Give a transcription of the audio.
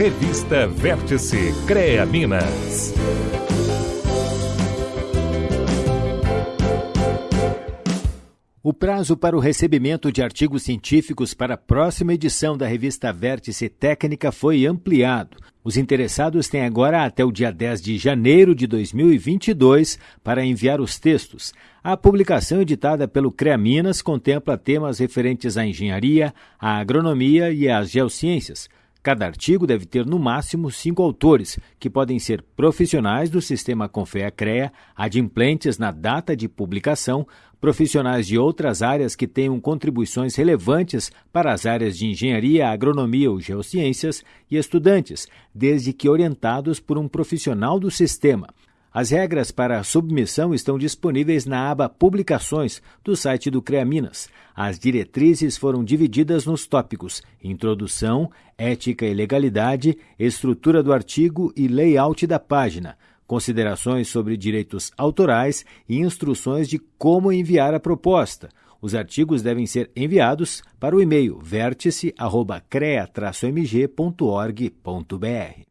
Revista Vértice CREA Minas. O prazo para o recebimento de artigos científicos para a próxima edição da revista Vértice Técnica foi ampliado. Os interessados têm agora até o dia 10 de janeiro de 2022 para enviar os textos. A publicação editada pelo CREA Minas contempla temas referentes à engenharia, à agronomia e às geociências. Cada artigo deve ter no máximo cinco autores, que podem ser profissionais do sistema Confea-CREA, adimplentes na data de publicação, profissionais de outras áreas que tenham contribuições relevantes para as áreas de engenharia, agronomia ou geociências e estudantes, desde que orientados por um profissional do sistema. As regras para a submissão estão disponíveis na aba Publicações do site do CREA Minas. As diretrizes foram divididas nos tópicos Introdução, Ética e Legalidade, Estrutura do artigo e Layout da página, considerações sobre direitos autorais e instruções de como enviar a proposta. Os artigos devem ser enviados para o e-mail vértice.crea-mg.org.br.